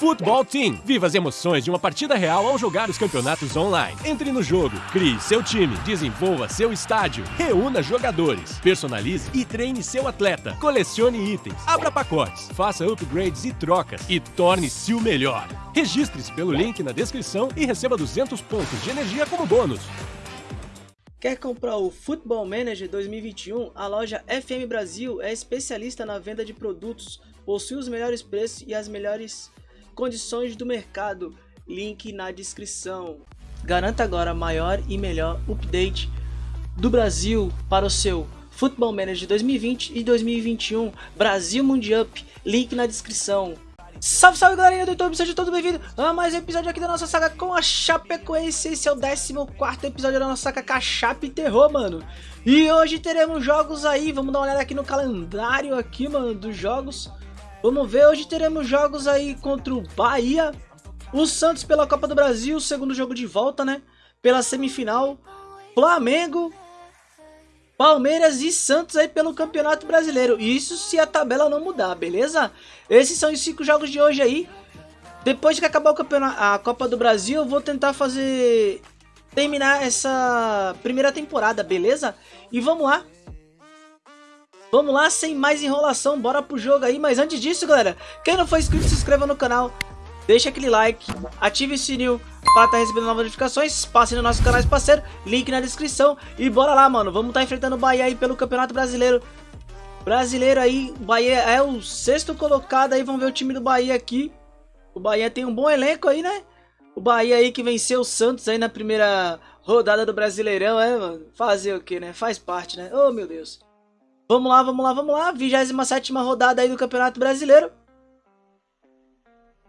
Futebol Team. Viva as emoções de uma partida real ao jogar os campeonatos online. Entre no jogo, crie seu time, desenvolva seu estádio, reúna jogadores, personalize e treine seu atleta, colecione itens, abra pacotes, faça upgrades e trocas e torne-se o melhor. Registre-se pelo link na descrição e receba 200 pontos de energia como bônus. Quer comprar o Football Manager 2021? A loja FM Brasil é especialista na venda de produtos, possui os melhores preços e as melhores condições do mercado. Link na descrição. Garanta agora maior e melhor update do Brasil para o seu Football Manager 2020 e 2021 Brasil Mundial. Link na descrição. Salve, salve galerinha do YouTube, sejam todos bem-vindos a mais um episódio aqui da nossa saga com a Chapecoense Esse é o 14 episódio da nossa saga com a Chape Terror, mano E hoje teremos jogos aí, vamos dar uma olhada aqui no calendário aqui, mano, dos jogos Vamos ver, hoje teremos jogos aí contra o Bahia, o Santos pela Copa do Brasil, segundo jogo de volta, né? Pela semifinal, Flamengo, Palmeiras e Santos aí pelo Campeonato Brasileiro. Isso se a tabela não mudar, beleza? Esses são os cinco jogos de hoje aí. Depois que acabar o campeonato, a Copa do Brasil, eu vou tentar fazer terminar essa primeira temporada, beleza? E vamos lá. Vamos lá, sem mais enrolação, bora pro jogo aí. Mas antes disso, galera, quem não for inscrito, se inscreva no canal. Deixa aquele like, ative o sininho para estar tá recebendo novas notificações. Passe no nosso canal parceiro, link na descrição. E bora lá, mano. Vamos estar tá enfrentando o Bahia aí pelo Campeonato Brasileiro. Brasileiro aí, Bahia é o sexto colocado aí. Vamos ver o time do Bahia aqui. O Bahia tem um bom elenco aí, né? O Bahia aí que venceu o Santos aí na primeira rodada do Brasileirão, é, mano? Fazer o que, né? Faz parte, né? Oh, meu Deus. Vamos lá, vamos lá, vamos lá. 27 rodada aí do Campeonato Brasileiro.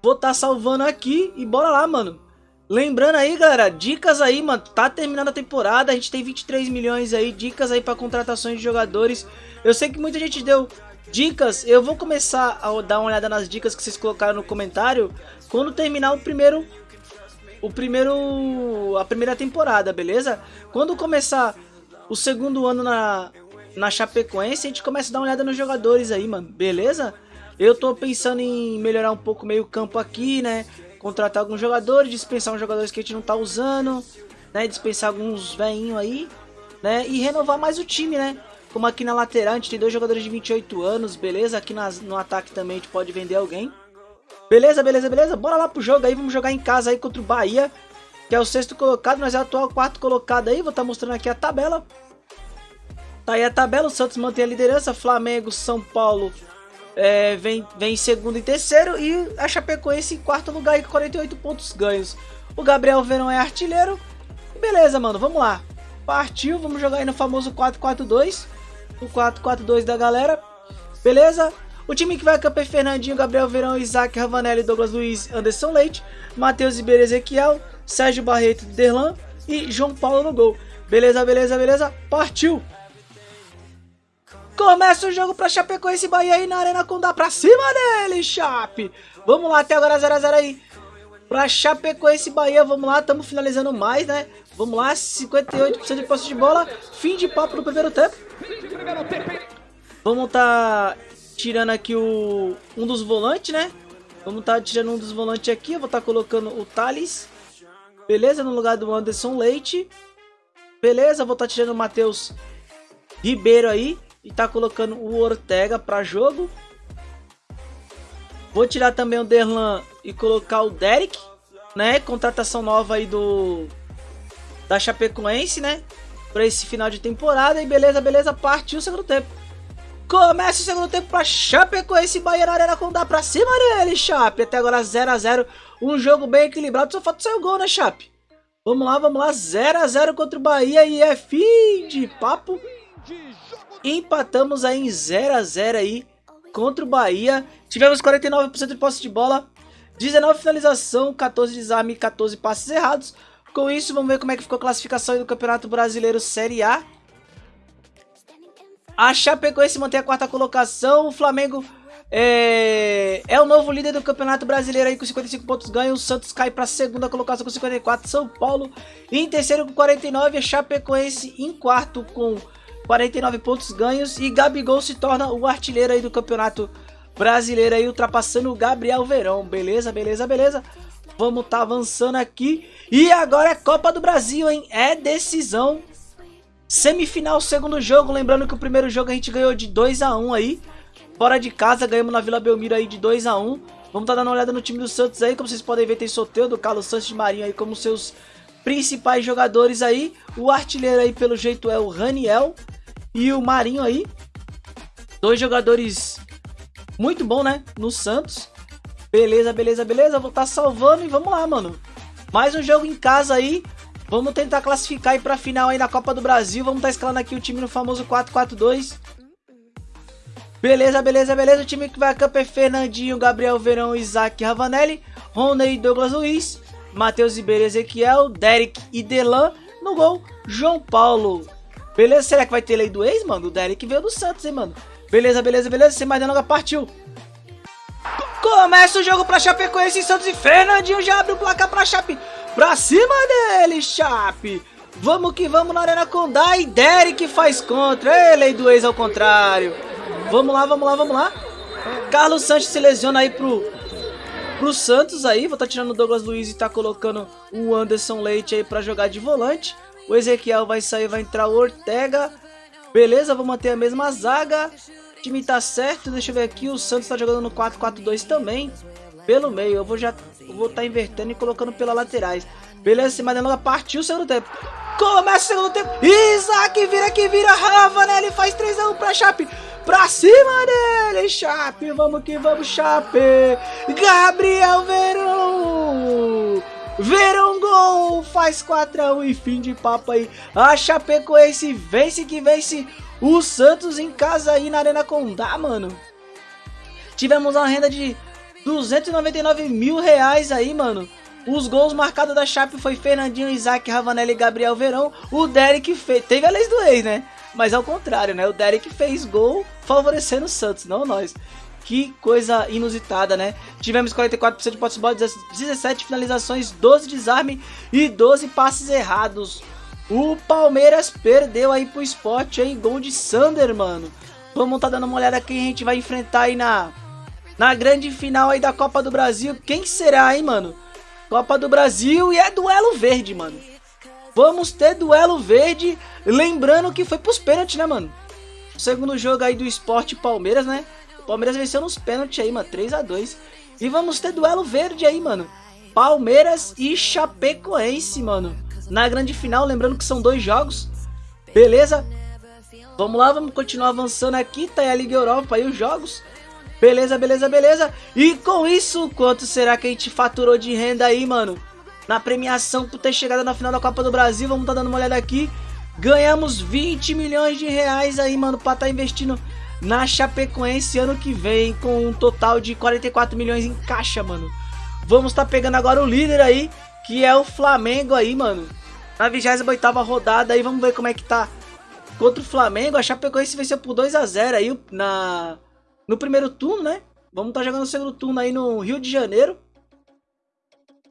Vou estar tá salvando aqui e bora lá, mano. Lembrando aí, galera, dicas aí, mano. Tá terminando a temporada, a gente tem 23 milhões aí. Dicas aí para contratações de jogadores. Eu sei que muita gente deu dicas. Eu vou começar a dar uma olhada nas dicas que vocês colocaram no comentário. Quando terminar o primeiro... O primeiro... A primeira temporada, beleza? Quando começar o segundo ano na, na Chapecoense, a gente começa a dar uma olhada nos jogadores aí, mano, beleza? Eu tô pensando em melhorar um pouco meio campo aqui, né? Contratar alguns jogadores, dispensar uns jogadores que a gente não tá usando, né? Dispensar alguns veinhos aí, né? E renovar mais o time, né? Como aqui na lateral a gente tem dois jogadores de 28 anos, beleza? Aqui nas, no ataque também a gente pode vender alguém. Beleza, beleza, beleza? Bora lá pro jogo aí, vamos jogar em casa aí contra o Bahia, que é o sexto colocado, mas é o atual quarto colocado aí. Vou estar tá mostrando aqui a tabela. Tá aí a tabela, o Santos mantém a liderança, Flamengo, São Paulo é, vem, vem em segundo e terceiro e a Chapecoense em quarto lugar com 48 pontos ganhos. O Gabriel Verão é artilheiro. Beleza, mano, vamos lá. Partiu, vamos jogar aí no famoso 4-4-2. O 4-4-2 da galera. Beleza? O time que vai campo é Fernandinho, Gabriel Verão, Isaac Ravanelli, Douglas Luiz, Anderson Leite, Matheus Ribeiro Ezequiel, Sérgio Barreto, Derlan e João Paulo no gol. Beleza, beleza, beleza? Partiu! Começa o jogo pra Chapecoense Bahia aí na Arena Condá pra cima dele, Chape. Vamos lá, até agora 0x0 aí. Pra Chapecoense Bahia, vamos lá, estamos finalizando mais, né? Vamos lá, 58% de posse de bola. Fim de papo no primeiro tempo. Vamos tá tirando aqui o um dos volantes, né? Vamos tá tirando um dos volantes aqui. Eu vou tá colocando o Thales. Beleza, no lugar do Anderson Leite. Beleza, vou tá tirando o Matheus Ribeiro aí e tá colocando o Ortega para jogo. Vou tirar também o Derlan e colocar o Derek, né? Contratação nova aí do da Chapecoense, né? Para esse final de temporada e beleza, beleza, partiu o segundo tempo. Começa o segundo tempo para Chapecoense e Bahia na Arena com dá para cima dele, Chape. Até agora 0 a 0, um jogo bem equilibrado, só falta sair o gol, né, Chape? Vamos lá, vamos lá, 0 a 0 contra o Bahia e é fim de papo empatamos aí em 0 a 0 aí contra o Bahia. Tivemos 49% de posse de bola, 19 finalização, 14 desarme e 14 passes errados. Com isso, vamos ver como é que ficou a classificação do Campeonato Brasileiro Série A. A Chapecoense mantém a quarta colocação, o Flamengo é, é o novo líder do Campeonato Brasileiro aí com 55 pontos ganhos. O Santos cai para a segunda colocação com 54. São Paulo em terceiro com 49. A Chapecoense em quarto com 49 pontos ganhos e Gabigol se torna o artilheiro aí do campeonato brasileiro aí ultrapassando o Gabriel Verão. Beleza, beleza, beleza. Vamos tá avançando aqui. E agora é Copa do Brasil, hein? É decisão. Semifinal, segundo jogo. Lembrando que o primeiro jogo a gente ganhou de 2 a 1 aí. Fora de casa, ganhamos na Vila Belmiro aí de 2 a 1 Vamos tá dando uma olhada no time do Santos aí. Como vocês podem ver, tem do Carlos Santos de Marinho aí como seus principais jogadores aí. O artilheiro aí, pelo jeito, é o Raniel. E o Marinho aí. Dois jogadores muito bom, né? No Santos. Beleza, beleza, beleza. Vou estar tá salvando e vamos lá, mano. Mais um jogo em casa aí. Vamos tentar classificar aí pra final aí na Copa do Brasil. Vamos estar tá escalando aqui o time no famoso 4-4-2. Beleza, beleza, beleza. O time que vai a campo é Fernandinho, Gabriel Verão, Isaac Ravanelli, Rony Douglas Luiz, Matheus Ribeiro Ezequiel, Derek e Delan. No gol, João Paulo. Beleza? Será que vai ter lei do ex, mano? O Derek veio do Santos, hein, mano? Beleza, beleza, beleza. Sem mais delongas, partiu. Começa o jogo pra Chapecoense e Santos e Fernandinho já abre o placar pra Chape. Pra cima dele, Chape. Vamos que vamos na Arena Condá e Derek faz contra. Ele do ex ao contrário. Vamos lá, vamos lá, vamos lá. Carlos Santos se lesiona aí pro, pro Santos aí. Vou estar tá tirando o Douglas Luiz e tá colocando o Anderson Leite aí pra jogar de volante. O Ezequiel vai sair, vai entrar o Ortega. Beleza, vou manter a mesma zaga. O time tá certo, deixa eu ver aqui. O Santos tá jogando no 4-4-2 também. Pelo meio, eu vou já vou estar tá invertendo e colocando pelas laterais. Beleza, se Madelonga partiu o segundo tempo. Começa o segundo tempo. Isaac vira que vira. Ravanelli faz 3x1 pra Chape. Pra cima dele, Chape. Vamos que vamos, Chape. Gabriel Verão. Verão gol. Faz 4x1 e fim de papo aí. A Chapecoense vence que vence o Santos em casa aí na Arena Condá, mano. Tivemos uma renda de 299 mil reais aí, mano. Os gols marcados da Chape foi Fernandinho, Isaac, Ravanelli e Gabriel Verão. O Derek fez. Teve a lei do ex, né? Mas ao contrário, né? O Derek fez gol favorecendo o Santos, não nós. Que coisa inusitada, né? Tivemos 44% de posse de bola, 17 finalizações, 12 desarme e 12 passes errados. O Palmeiras perdeu aí pro esporte, hein? Gol de Sander, mano. Vamos tá dando uma olhada quem a gente vai enfrentar aí na, na grande final aí da Copa do Brasil. Quem será, hein, mano? Copa do Brasil e é duelo verde, mano. Vamos ter duelo verde, lembrando que foi pros pênaltis, né, mano? Segundo jogo aí do Esporte Palmeiras, né? Palmeiras venceu nos pênaltis aí, mano, 3 a 2 E vamos ter duelo verde aí, mano. Palmeiras e Chapecoense, mano. Na grande final, lembrando que são dois jogos. Beleza? Vamos lá, vamos continuar avançando aqui. Tá aí a Liga Europa aí os jogos. Beleza, beleza, beleza. E com isso, quanto será que a gente faturou de renda aí, mano? Na premiação por ter chegado na final da Copa do Brasil, vamos tá dando uma olhada aqui. Ganhamos 20 milhões de reais aí, mano, pra tá investindo na Chapecoense ano que vem, com um total de 44 milhões em caixa, mano. Vamos tá pegando agora o líder aí, que é o Flamengo aí, mano. Na 28 rodada aí, vamos ver como é que tá contra o Flamengo. A Chapecoense venceu por 2 a 0 aí na no primeiro turno, né? Vamos tá jogando o segundo turno aí no Rio de Janeiro.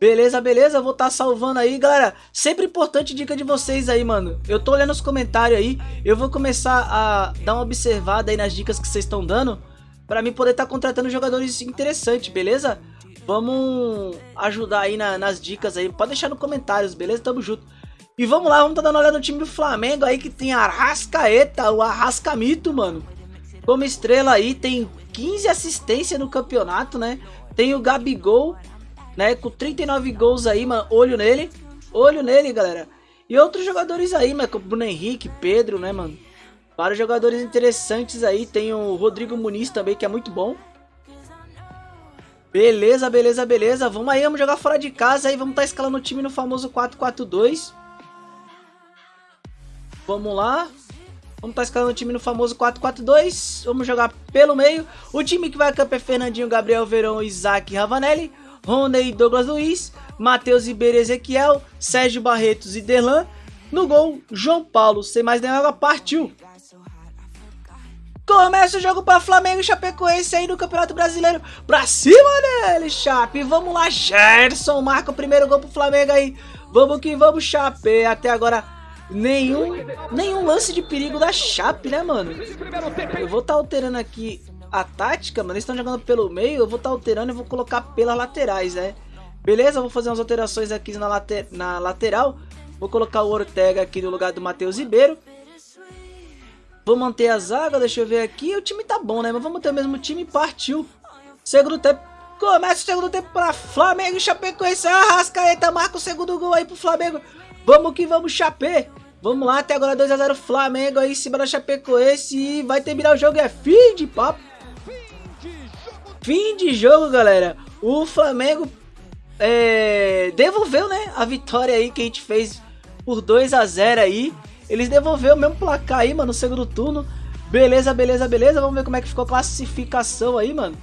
Beleza, beleza, vou estar tá salvando aí, galera. Sempre importante dica de vocês aí, mano. Eu tô olhando os comentários aí, eu vou começar a dar uma observada aí nas dicas que vocês estão dando, pra mim poder estar tá contratando jogadores interessantes, beleza? Vamos ajudar aí na, nas dicas aí, pode deixar nos comentários, beleza? Tamo junto. E vamos lá, vamos tá dando uma olhada no time do Flamengo aí, que tem Arrascaeta, o Arrascamito, mano. Como estrela aí, tem 15 assistências no campeonato, né? Tem o Gabigol, né? Com 39 gols aí, mano. Olho nele. Olho nele, galera. E outros jogadores aí, mano. Como Bruno Henrique, Pedro, né, mano? Vários jogadores interessantes aí. Tem o Rodrigo Muniz também, que é muito bom. Beleza, beleza, beleza. Vamos aí, vamos jogar fora de casa aí. Vamos estar tá escalando o time no famoso 4-4-2. Vamos lá. Vamos estar tá escalando o time no famoso 4-4-2. Vamos jogar pelo meio. O time que vai a campo é Fernandinho, Gabriel Verão, Isaac Ravanelli. Rony Douglas Luiz. Matheus Ribeiro Ezequiel. Sérgio Barretos e Derlan. No gol, João Paulo. Sem mais nenhuma, partiu. Começa o jogo para Flamengo e Chapecoense aí no Campeonato Brasileiro. Pra cima dele, Chape. Vamos lá, Gerson. Marca o primeiro gol pro Flamengo aí. Vamos que vamos, Chape. Até agora nenhum, nenhum lance de perigo da Chape, né, mano? Eu vou estar tá alterando aqui a tática, mano, eles estão jogando pelo meio, eu vou estar tá alterando e vou colocar pelas laterais, né? Beleza, vou fazer umas alterações aqui na, later, na lateral. Vou colocar o Ortega aqui no lugar do Matheus Ribeiro. Vou manter a zaga, deixa eu ver aqui. O time tá bom, né? Mas vamos ter o mesmo time. Partiu. Segundo tempo. Começa o segundo tempo para Flamengo e Chapecoense. Arrascaeta marca o segundo gol aí pro Flamengo. Vamos que vamos, Chapé. Vamos lá, até agora 2x0 Flamengo aí em cima da Chapecoense. E vai terminar o jogo. É fim de papo. Fim de jogo, galera. O Flamengo é, devolveu, né? A vitória aí que a gente fez por 2 a 0 aí. Eles devolveram o mesmo placar aí, mano, no segundo turno. Beleza, beleza, beleza. Vamos ver como é que ficou a classificação aí, mano.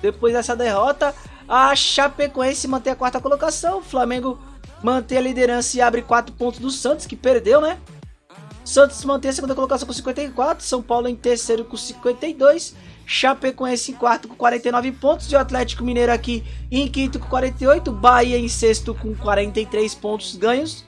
Depois dessa derrota, a Chapecoense mantém a quarta colocação. O Flamengo mantém a liderança e abre 4 pontos do Santos, que perdeu, né? Santos mantém a segunda colocação com 54. São Paulo em terceiro com 52. Chapecoense em quarto com 49 pontos. E o Atlético Mineiro aqui em quinto com 48. Bahia em sexto com 43 pontos ganhos.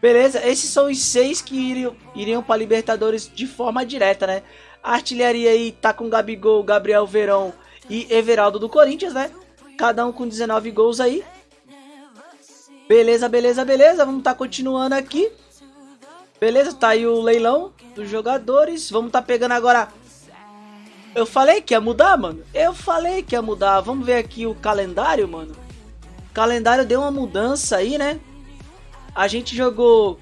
Beleza, esses são os seis que iriam, iriam para Libertadores de forma direta, né? A artilharia aí tá com Gabigol, Gabriel Verão e Everaldo do Corinthians, né? Cada um com 19 gols aí. Beleza, beleza, beleza. Vamos tá continuando aqui. Beleza, tá aí o leilão dos jogadores. Vamos tá pegando agora... Eu falei que ia mudar, mano. Eu falei que ia mudar. Vamos ver aqui o calendário, mano. O calendário deu uma mudança aí, né? A gente jogou.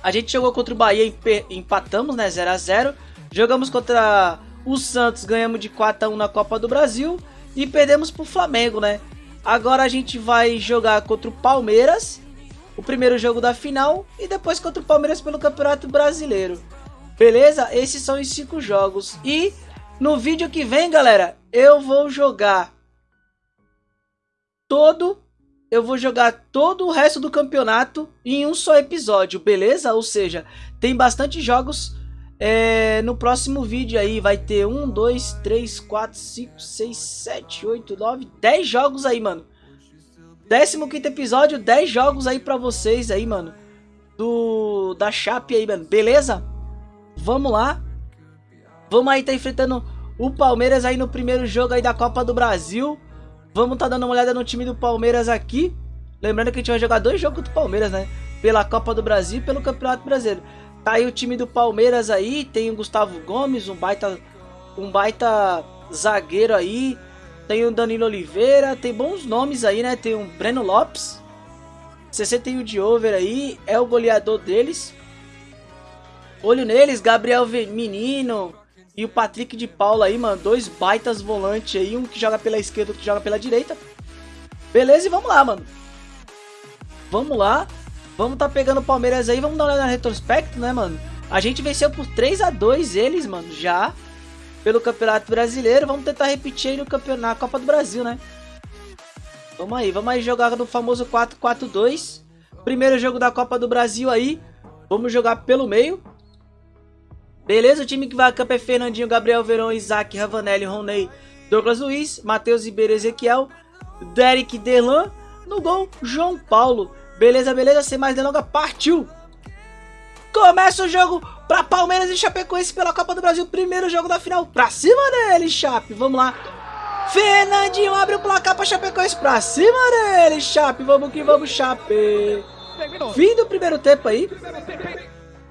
A gente jogou contra o Bahia, empatamos, né? 0 a 0 Jogamos contra o Santos, ganhamos de 4 a 1 na Copa do Brasil. E perdemos pro Flamengo, né? Agora a gente vai jogar contra o Palmeiras. O primeiro jogo da final. E depois contra o Palmeiras pelo Campeonato Brasileiro. Beleza? Esses são os cinco jogos. E no vídeo que vem, galera, eu vou jogar todo eu vou jogar todo o resto do campeonato em um só episódio, beleza? Ou seja, tem bastante jogos é, no próximo vídeo aí. Vai ter 1, 2, 3, 4, 5, 6, 7, 8, 9, 10 jogos aí, mano. 15 episódio, 10 jogos aí pra vocês aí, mano. Do, da Chape aí, mano. Beleza? Vamos lá. Vamos aí tá enfrentando o Palmeiras aí no primeiro jogo aí da Copa do Brasil. Vamos tá dando uma olhada no time do Palmeiras aqui. Lembrando que a gente vai jogar dois jogos do Palmeiras, né? Pela Copa do Brasil e pelo Campeonato Brasileiro. Tá aí o time do Palmeiras aí. Tem o Gustavo Gomes, um baita, um baita zagueiro aí. Tem o Danilo Oliveira. Tem bons nomes aí, né? Tem o Breno Lopes. 61 de over aí. É o goleador deles. Olho neles, Gabriel Menino. E o Patrick de Paula aí, mano, dois baitas volantes aí, um que joga pela esquerda, outro que joga pela direita. Beleza, e vamos lá, mano. Vamos lá. Vamos tá pegando o Palmeiras aí, vamos dar uma olhada na retrospecto, né, mano? A gente venceu por 3 a 2 eles, mano, já. Pelo Campeonato Brasileiro. Vamos tentar repetir aí no campeonato, na Copa do Brasil, né? Vamos aí, vamos aí jogar no famoso 4-4-2. Primeiro jogo da Copa do Brasil aí. Vamos jogar pelo meio. Beleza? O time que vai a campo é Fernandinho, Gabriel Verão, Isaac, Ravanelli, Roney, Douglas Luiz, Matheus Ribeiro, Ezequiel, Derek Delan. No gol, João Paulo. Beleza, beleza? Sem mais delongas, partiu! Começa o jogo para Palmeiras e Chapecoense pela Copa do Brasil. Primeiro jogo da final. Pra cima dele, Chape. Vamos lá. Fernandinho abre o placar para Chapecoense. Pra cima dele, Chape. Vamos que vamos, Chape. Fim do primeiro tempo aí.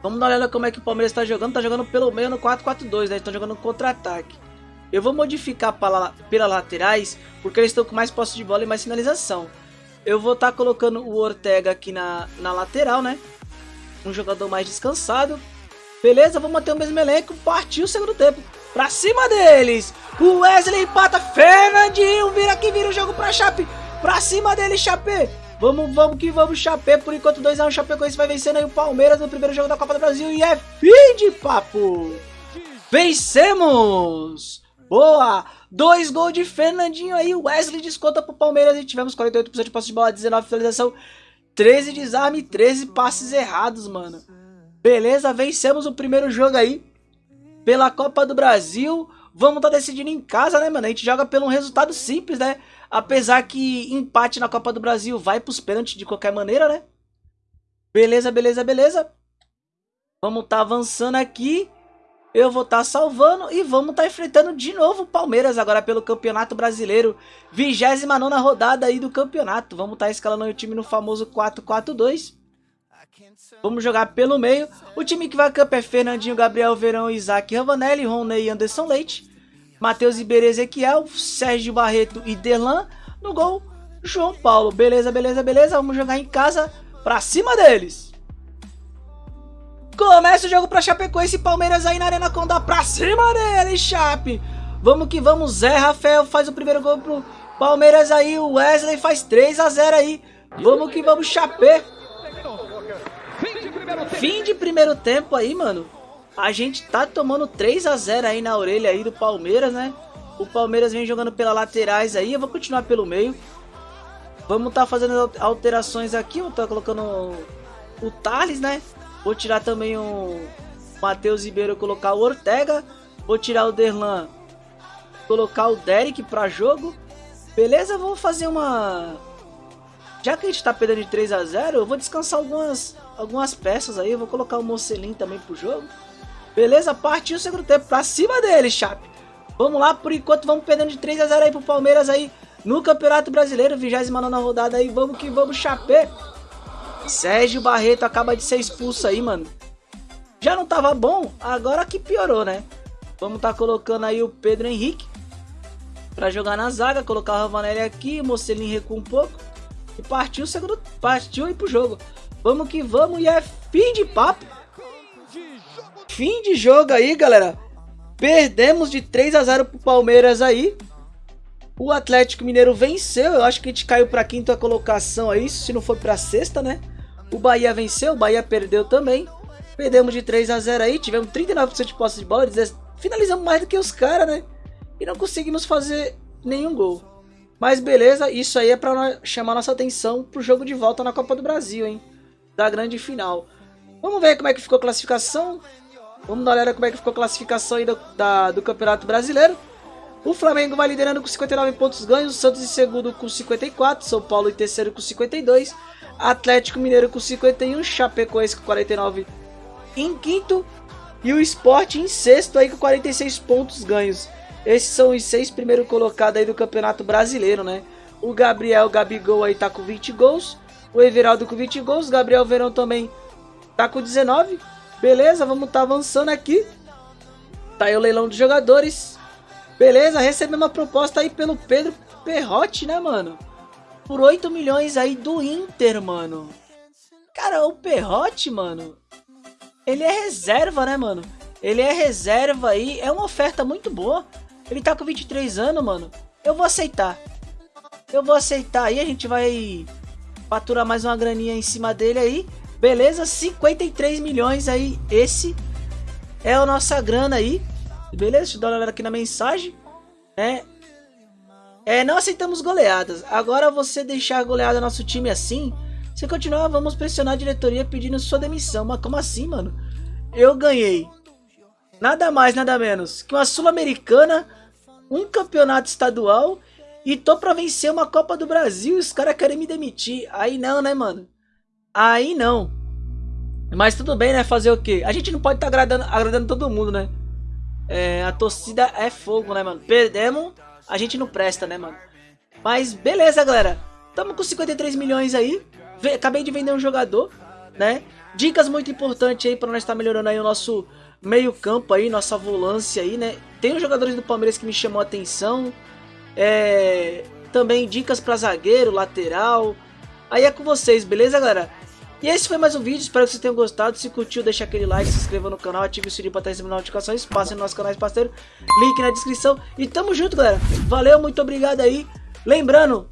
Vamos dar uma olhada como é que o Palmeiras está jogando. Tá jogando pelo meio no 4-4-2, né? Estão jogando contra-ataque. Eu vou modificar para, pelas laterais, porque eles estão com mais posse de bola e mais finalização. Eu vou estar tá colocando o Ortega aqui na, na lateral, né? Um jogador mais descansado. Beleza, vamos manter o mesmo elenco. Partiu o segundo tempo. Pra cima deles. O Wesley empata. Fernandinho vira aqui, vira o jogo pra Chape. Pra cima dele, Chape. Vamos, vamos que vamos, Chapé. Por enquanto 2x1, um, Chapecoense vai vencendo aí o Palmeiras no primeiro jogo da Copa do Brasil. E é fim de papo! Vencemos! Boa! Dois gols de Fernandinho aí. Wesley desconta pro Palmeiras e tivemos 48% de posse de bola, 19 finalização, 13 desarme e 13 passes errados, mano. Beleza, vencemos o primeiro jogo aí pela Copa do Brasil. Vamos tá decidindo em casa, né, mano? A gente joga pelo um resultado simples, né? Apesar que empate na Copa do Brasil vai pros pênaltis de qualquer maneira, né? Beleza, beleza, beleza. Vamos tá avançando aqui. eu vou estar tá salvando e vamos estar tá enfrentando de novo o Palmeiras agora pelo Campeonato Brasileiro. 29 rodada aí do campeonato. Vamos estar tá escalando o time no famoso 4-4-2. Vamos jogar pelo meio. O time que vai a campo é Fernandinho, Gabriel Verão, Isaac Ravanelli, Roney e Anderson Leite. Matheus Iberê Ezequiel, Sérgio Barreto e Derlan. No gol, João Paulo. Beleza, beleza, beleza. Vamos jogar em casa pra cima deles. Começa o jogo pra Chapecoense Palmeiras aí na Arena Condá pra cima dele, Chape. Vamos que vamos, Zé Rafael faz o primeiro gol pro Palmeiras aí, o Wesley faz 3 a 0 aí. Vamos que vamos, Chape. Fim de primeiro tempo aí, mano. A gente tá tomando 3 a 0 aí na orelha aí do Palmeiras, né? O Palmeiras vem jogando pelas laterais aí, eu vou continuar pelo meio. Vamos tá fazendo alterações aqui, eu tô colocando o Thales, né? Vou tirar também o Matheus Ribeiro colocar o Ortega. Vou tirar o Derlan, colocar o Derek para jogo. Beleza, vou fazer uma... Já que a gente tá perdendo de 3 a 0 eu vou descansar algumas, algumas peças aí. Eu vou colocar o Mocelin também pro jogo. Beleza, partiu o segundo tempo pra cima dele, Chape. Vamos lá, por enquanto vamos perdendo de 3 a 0 aí pro Palmeiras aí no Campeonato Brasileiro, 29 rodada aí. Vamos que vamos, Chape. Sérgio Barreto acaba de ser expulso aí, mano. Já não tava bom, agora que piorou, né? Vamos tá colocando aí o Pedro Henrique para jogar na zaga, colocar o Ravanelli aqui, o Mocelin recua um pouco e partiu o segundo, partiu aí pro jogo. Vamos que vamos e é fim de papo. Fim de jogo aí, galera. Perdemos de 3 a 0 pro Palmeiras aí. O Atlético Mineiro venceu, eu acho que a gente caiu para quinta colocação aí, se não for para sexta, né? O Bahia venceu, o Bahia perdeu também. Perdemos de 3 a 0 aí, tivemos 39% de posse de bola, finalizamos mais do que os caras, né? E não conseguimos fazer nenhum gol. Mas beleza, isso aí é para chamar nossa atenção pro jogo de volta na Copa do Brasil, hein? Da grande final. Vamos ver como é que ficou a classificação. Vamos dar uma olhada como é que ficou a classificação aí do, da, do Campeonato Brasileiro. O Flamengo vai liderando com 59 pontos ganhos, o Santos em segundo com 54, São Paulo em terceiro com 52, Atlético Mineiro com 51, Chapecoense com 49 em quinto e o Sport em sexto aí com 46 pontos ganhos. Esses são os seis primeiros colocados aí do Campeonato Brasileiro, né? O Gabriel Gabigol aí tá com 20 gols, o Everaldo com 20 gols, Gabriel Verão também tá com 19. Beleza, vamos tá avançando aqui. Tá aí o leilão dos jogadores. Beleza, recebemos uma proposta aí pelo Pedro Perrotti, né, mano? por 8 milhões aí do Inter, mano. Cara, o Perrote, mano, ele é reserva, né, mano? Ele é reserva aí, é uma oferta muito boa. Ele tá com 23 anos, mano. Eu vou aceitar. Eu vou aceitar aí, a gente vai faturar mais uma graninha em cima dele aí. Beleza, 53 milhões aí, esse é a nossa grana aí. Beleza, deixa eu dar uma olhada aqui na mensagem, né? É, não aceitamos goleadas. Agora você deixar goleada nosso time assim, se continuar, vamos pressionar a diretoria pedindo sua demissão. Mas como assim, mano? Eu ganhei. Nada mais, nada menos que uma Sul-Americana, um campeonato estadual e tô pra vencer uma Copa do Brasil os caras querem me demitir. Aí não, né, mano? Aí não. Mas tudo bem, né? Fazer o quê? A gente não pode estar tá agradando, agradando todo mundo, né? É, a torcida é fogo, né, mano? Perdemos a gente não presta, né, mano? Mas beleza, galera. Tamo com 53 milhões aí. Acabei de vender um jogador, né? Dicas muito importantes aí para nós estar tá melhorando aí o nosso meio campo aí, nossa volância aí, né? Tem os jogadores do Palmeiras que me chamou a atenção. É... Também dicas para zagueiro, lateral. Aí é com vocês, beleza, galera? E esse foi mais um vídeo, espero que vocês tenham gostado. Se curtiu, deixa aquele like, se inscreva no canal, ative o sininho para estar recebendo notificações, passe no nosso canal parceiro, link na descrição. E tamo junto, galera. Valeu, muito obrigado aí. Lembrando,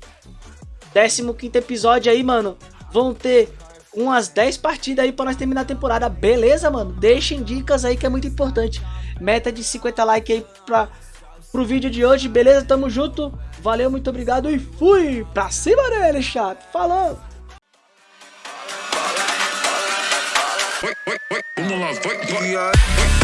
15 episódio aí, mano. Vão ter umas 10 partidas aí para nós terminar a temporada, beleza, mano? Deixem dicas aí que é muito importante. Meta de 50 likes aí pra, pro vídeo de hoje, beleza? Tamo junto. Valeu, muito obrigado e fui pra cima dele, chato. Falou! Vamos lá, vai, vai.